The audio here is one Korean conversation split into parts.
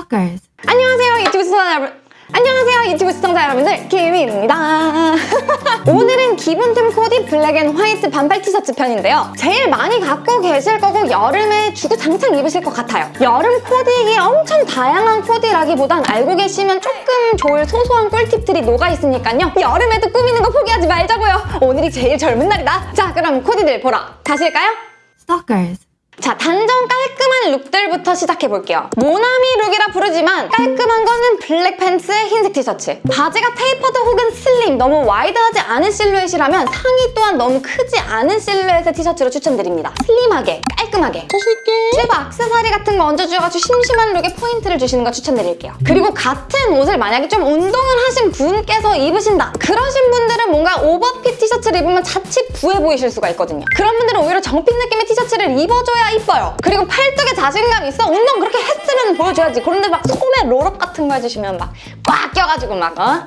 Stalkers. 안녕하세요 유튜브 시청자 여러분. 안녕하세요 유튜브 시청자 여러분들. 키미입니다. 오늘은 기본템 코디 black and white 반팔 티셔츠 편인데요. 제일 많이 갖고 계실 거고 여름에 주구장창 입으실 것 같아요. 여름 코디기 엄청 다양한 코디라기보단 알고 계시면 조금 좋을 소소한 꿀팁들이 녹아있으니까요. 여름에도 꾸미는 거 포기하지 말자고요. 오늘이 제일 젊은 날이다. 자 그럼 코디들 보러 가실까요? Stalkers. 자, 단정 깔끔한 룩들부터 시작해볼게요. 모나미 룩이라 부르지만 깔끔한 거는 블랙 팬츠에 흰색 티셔츠. 바지가 tapered 혹은 슬림, 너무 wide하지 않은 실루엣이라면 상의 또한 너무 크지 않은 실루엣의 티셔츠로 추천드립니다. 슬림하게, 깔끔하게. 실버 악세사리 같은 거 얹어주셔가지고 심심한 룩에 포인트를 주시는 거 추천드릴게요. 그리고 같은 옷을 만약에 좀 운동을 하신 분께서 입으신다. 그러신 분들은 뭔가 오버핏 티셔츠를 입으면 자칫 부해 보이실 수가 있거든요. 그런 분들은 오히려 정핏 느낌의 티셔츠를 입어줘야 이뻐요. 그리고 팔뚝에 자신감 있어. 운동 그렇게 했으면 보여줘야지. 그런데 막 소매 roll-up 같은 거 해주시면 막 꽉 껴가지고 막 어?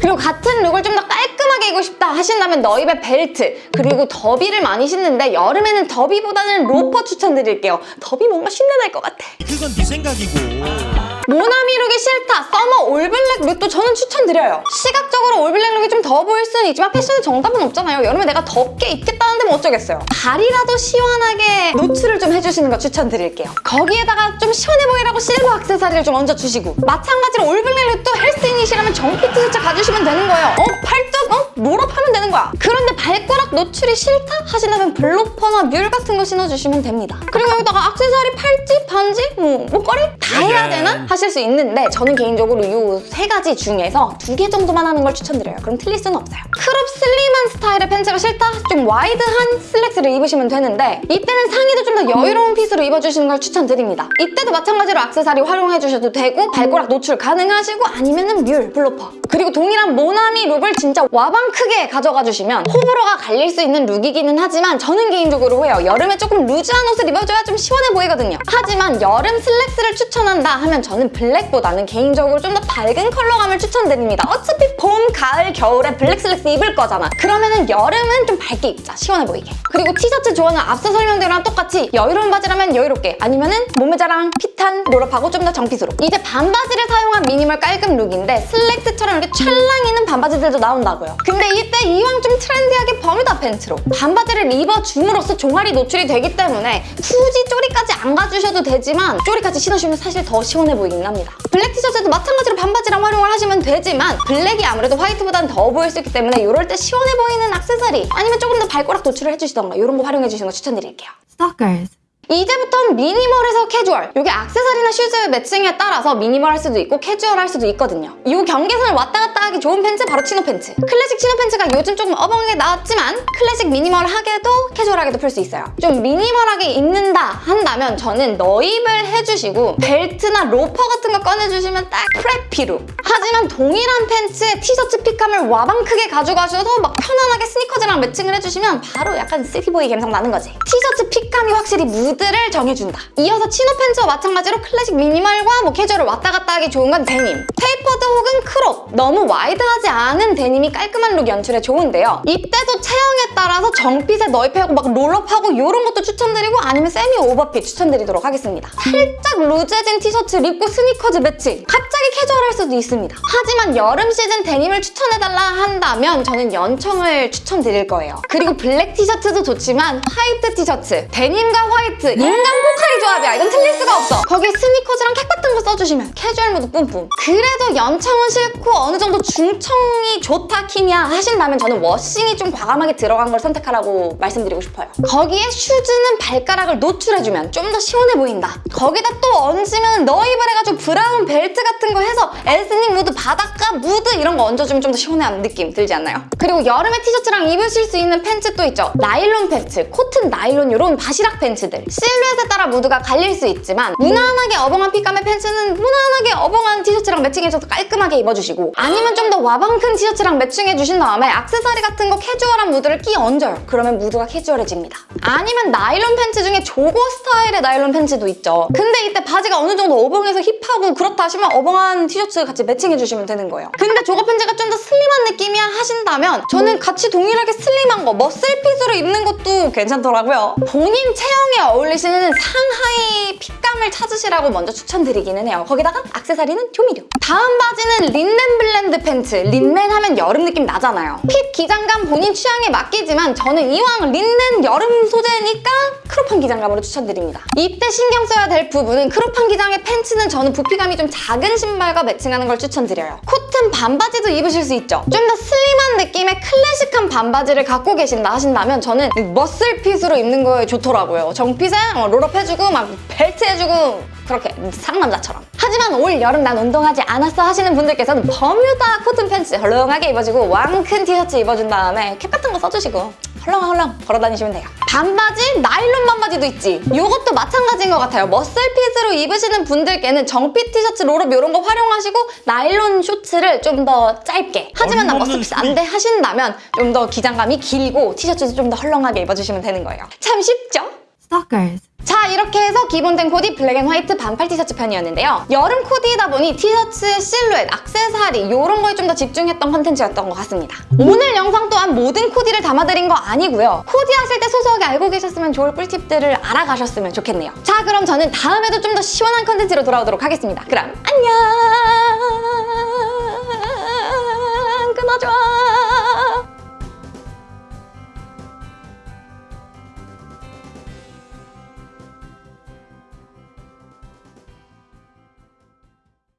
그리고 같은 룩을 좀 더 깔끔하게 입고 싶다 하신다면 넣입에 벨트 그리고 더비를 많이 신는데 여름에는 더비보다는 로퍼 추천드릴게요. 더비 뭔가 쉰내 날 것 같아. 그건 네 생각이고 모나미 룩이 싫다. summer all black 룩도 저는 추천드려요. 시각적으로 all black 룩이 좀 더워 보일 수는 있지만 패션에 정답은 없잖아요. 여름에 내가 덥게 입겠다는데 뭐 어쩌겠어요. 발이라도 시원하게 노출을 좀 해주시는 거 추천드릴게요. 거기에다가 좀 시원해 보이라고 실버 악세사리를 좀 얹어주시고 마찬가지로 all black 룩도 헬스인이시라면 정핏 티셔츠 가주시면 되는 거예요. 어? 팔뚝? 어? roll-up하면 되는 거야. 그런데 발가락 노출이 싫다? 하시려면 블로퍼나 뮬 같은 거 신어주시면 됩니다. 그리고 여기다가 악세사리, 팔찌, 반지, 뭐 목걸이 다 해야 되나? 하실 수 있는데 저는 개인적으로 이 세 가지 중에서 두 개 정도만 하는 걸 추천드려요. 그럼 틀릴 수는 없어요. crop 슬림한 스타일의 팬츠가 싫다? 좀 wide한 슬랙스를 입으시면 되는데 이때는 상의도 좀 더 여유로운 핏으로 입어주시는 걸 추천드립니다. 이때도 마찬가지로 악세사리 활용해주셔도 되고 발가락 노출 가능하시고 아니면은 뮬, 블로퍼 그리고 동일한 모나미 룩을 진짜 와방 크게 가져가 주시면 호불호가 갈릴 수 있는 룩이기는 하지만 저는 개인적으로 해요. 여름에 조금 루즈한 옷을 입어줘야 좀 시원해 보이거든요. 하지만 여름 슬랙스를 추천한다 하면 저는 블랙보다는 개인적으로 좀 더 밝은 컬러감을 추천드립니다. 어차피 봄, 가을, 겨울에 블랙 슬랙스 입을 거잖아. 그러면은 여름은 좀 밝게 입자. 시원해 보이게. 그리고 티셔츠 조언은 앞서 설명대로랑 똑같이 여유로운 바지라면 여유롭게 아니면은 몸매 자랑, 핏한, roll-up하고 좀 더 정핏으로. 이제 반바지를 사용한 미니멀 깔끔 룩인데 슬랙스처럼 이렇게 찰랑이는 반바지들도 나온다고요. 근데 이때 이왕 좀 trendy하게 버뮤다 팬츠로 반바지를 입어 줌으로써 종아리 노출이 되기 때문에 굳이 쪼리까지 안 가주셔도 되지만 쪼리까지 신으시면 사실 더 시원해 보이긴 합니다. 블랙 티셔츠도 마찬가지로 반바지랑 활용을 하시면 되지만 블랙이 아무래도 화이트보다는 더워 보일 수 있기 때문에 이럴 때 시원해 보이는 악세사리 아니면 조금 더 발가락 노출을 해주시던가 이런 거 활용해주시는 거 추천드릴게요. Stalkers. 이제부터는 미니멀에서 캐주얼. 이게 악세사리나 슈즈 매칭에 따라서 미니멀 할 수도 있고 캐주얼 할 수도 있거든요. 이 경계선을 왔다 갔다 하기 좋은 팬츠 바로 치노 팬츠. 클래식 치노 팬츠가 요즘 조금 어벙하게 나왔지만 클래식 미니멀하게도 캐주얼하게도 풀 수 있어요. 좀 미니멀하게 입는다 한다면 저는 넣입을 해주시고 벨트나 로퍼 같은 거 꺼내주시면 딱 preppy 룩 하지만 동일한 팬츠에 티셔츠 핏감을 와방 크게 가져가셔서 막 편안하게 스니커즈랑 매칭을 해주시면 바로 약간 city boy 감성 나는 거지. 티셔츠 핏감이 확실히 무드를 정해준다. 이어서 치노 팬츠와 마찬가지로 클래식 미니멀과 뭐 캐주얼을 왔다 갔다 하기 좋은 건 데님. tapered 혹은 crop. 너무 wide하지 않은 데님이 깔끔한 룩 연출에 좋은데요. 이때도 체형에 따라서 정핏에 넣입하고 막 roll-up하고 이런 것도 추천드리고 아니면 semi overfit 추천드리도록 하겠습니다. 살짝 루즈해진 티셔츠 입고 스니커즈 매칭. 갑자기 캐주얼할 수도 있습니다 하지만 여름 시즌 데님을 추천해달라 한다면 저는 연청을 추천드릴 거예요. 그리고 블랙 티셔츠도 좋지만 화이트 티셔츠. 데님과 화이트 인간 포카리 조합이야. 이건 틀릴 수가 없어. 거기에 스니커즈랑 캡 같은 거 써주시면 캐주얼 무드 뿜뿜. 그래도 연청은 싫고 어느 정도 중청이 좋다 키미야 하신다면 저는 워싱이 좀 과감하게 들어간 걸 선택하라고 말씀드리고 싶어요. 거기에 슈즈는 발가락을 노출해주면 좀 더 시원해 보인다. 거기다 또 얹으면 넣입을 해가지고 브라운 벨트 같은 거 해서 에스 닉 무드 바닷가 무드 이런 거 얹어주면 좀 더 시원한 느낌 들지 않나요? 그리고 여름에 티셔츠랑 입으실 수 있는 팬츠 또 있죠. 나일론 팬츠, 코튼 나일론 이런 바시락 팬츠들. 실루엣에 따라 무드가 갈릴 수 있지만 무난하게 어벙한 fit감의 팬츠는 무난하게 어벙한 티셔츠랑 매칭해줘서 깔끔하게 입어주시고 아니면 좀 더 와방 큰 티셔츠랑 매칭해주신 다음에 악세사리 같은 거 캐주얼한 무드를 끼얹어요. 그러면 무드가 캐주얼해집니다. 아니면 나일론 팬츠 중에 jogger 스타일의 나일론 팬츠도 있죠. 근데 이때 바지가 어느 정도 어벙해서 힙하고 그렇다 하시면 어벙한 티셔츠 같이 매칭 해 주시면 되는 거예요 근데 jogger 팬츠가 좀 더 슬림한 느낌이야 하신다면 저는 같이 동일하게 슬림한 거 muscle fit으로 입는 것도 괜찮더라고요 본인 체형에 어울리시는 상하의 fit감 색감을 찾으시라고 먼저 추천드리기는 해요. 거기다가 악세사리는 조미료. 다음 바지는 린넨 blend 팬츠. 린넨 하면 여름 느낌 나잖아요. fit 기장감 본인 취향에 맡기지만 저는 이왕 린넨 여름 소재니까 crop한 기장감으로 추천드립니다. 입대 신경 써야 될 부분은 crop한 기장의 팬츠는 저는 부피감이 좀 작은 신발과 매칭하는 걸 추천드려요. 코튼 반바지도 입으실 수 있죠. 좀 더 슬림한 느낌의 클래식한 반바지를 갖고 계신다 하신다면 저는 이 muscle fit으로 입는 거에 좋더라고요. 정fit에 어, roll up 해주고 막 벨트 해주고 그렇게 상남자처럼. 하지만 올 여름 난 운동하지 않았어 하시는 분들께서는 버뮤다 코튼 팬츠 헐렁하게 입어주고 왕큰 티셔츠 입어준 다음에 캡 같은 거 써주시고 헐렁헐렁 걸어다니시면 돼요. 반바지, 나일론 반바지도 있지. 이것도 마찬가지인 것 같아요. muscle fit으로 입으시는 분들께는 정fit 티셔츠, roll up 이런 거 활용하시고 나일론 쇼츠를 좀 더 짧게. 하지만 나 muscle fit 안 돼 하신다면 좀 더 기장감이 길고 티셔츠도 좀 더 헐렁하게 입어주시면 되는 거예요. 참 쉽죠? Stalkers. 자 이렇게 해서 기본템 코디 black and white 반팔 티셔츠 편이었는데요 여름 코디이다 보니 티셔츠, 실루엣, 악세사리 이런 거에 좀 더 집중했던 컨텐츠였던 것 같습니다 오늘 영상 또한 모든 코디를 담아드린 거 아니고요. 코디 하실 때 소소하게 알고 계셨으면 좋을 꿀팁들을 알아가셨으면 좋겠네요. 자 그럼 저는 다음에도 좀 더 시원한 컨텐츠로 돌아오도록 하겠습니다. 그럼 안녕